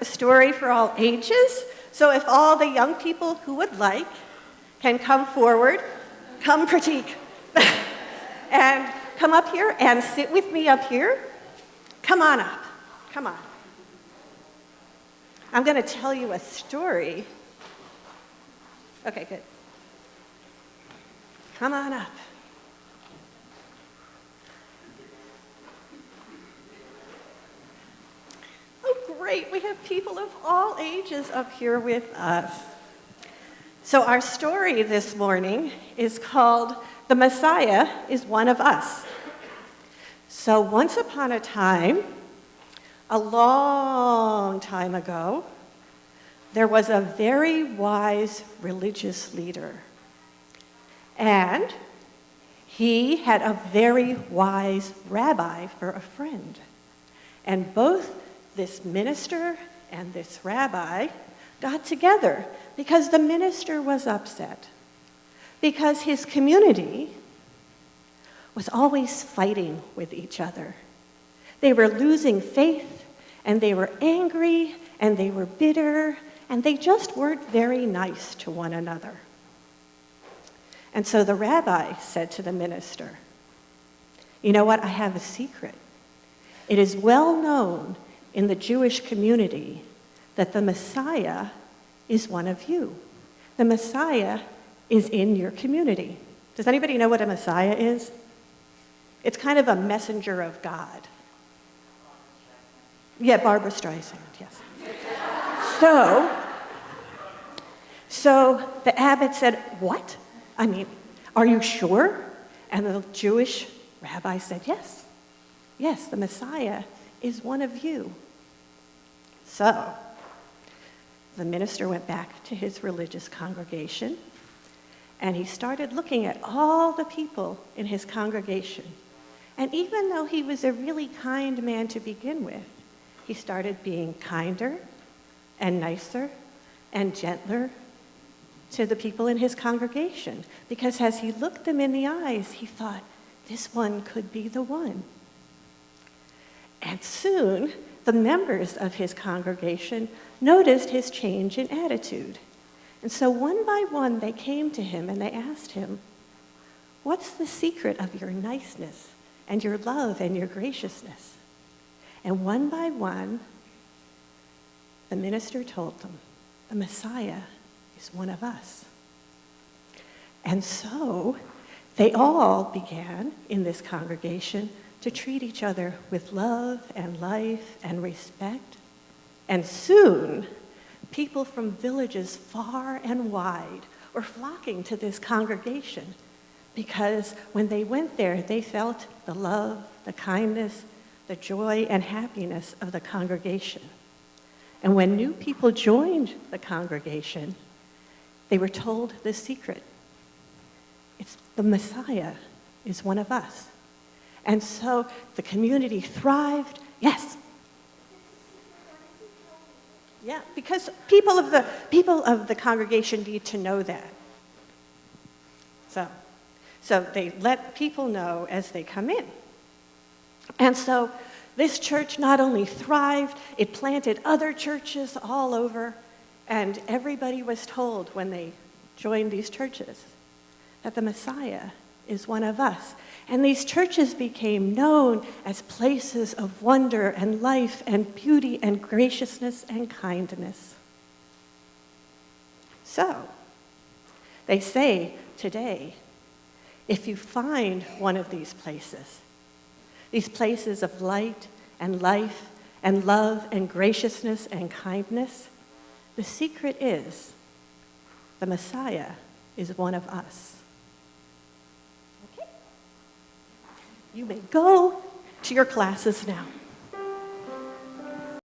a story for all ages. So if all the young people who would like can come forward, come Pratik, and come up here and sit with me up here. Come on up. Come on. I'm going to tell you a story. Okay, good. Come on up. Great. We have people of all ages up here with us. So, our story this morning is called The Messiah is One of Us. So, once upon a time, a long time ago, there was a very wise religious leader. And he had a very wise rabbi for a friend. And both this minister and this rabbi got together because the minister was upset, because his community was always fighting with each other. They were losing faith, and they were angry, and they were bitter, and they just weren't very nice to one another. And so the rabbi said to the minister, You know what? I have a secret. It is well known in the Jewish community that the Messiah is one of you. The Messiah is in your community. Does anybody know what a Messiah is? It's kind of a messenger of God. Yeah, Barbra Streisand, yes. so, so the abbot said, What? I mean, are you sure? And the Jewish rabbi said, Yes. Yes, the Messiah is one of you. So, the minister went back to his religious congregation and he started looking at all the people in his congregation and even though he was a really kind man to begin with, he started being kinder and nicer and gentler to the people in his congregation. Because as he looked them in the eyes, he thought, this one could be the one. And soon, the members of his congregation noticed his change in attitude. And so, one by one, they came to him and they asked him, What's the secret of your niceness? and your love and your graciousness. And one by one, the minister told them, the Messiah is one of us. And so they all began in this congregation to treat each other with love and life and respect. And soon, people from villages far and wide were flocking to this congregation because when they went there, they felt the love, the kindness, the joy, and happiness of the congregation. And when new people joined the congregation, they were told the secret. It's the Messiah is one of us. And so the community thrived. Yes. Yeah, because people of the people of the congregation need to know that. So so they let people know as they come in. And so this church not only thrived, it planted other churches all over, and everybody was told when they joined these churches that the Messiah is one of us. And these churches became known as places of wonder and life and beauty and graciousness and kindness. So, they say today if you find one of these places, these places of light and life and love and graciousness and kindness, the secret is the Messiah is one of us. You may go to your classes now.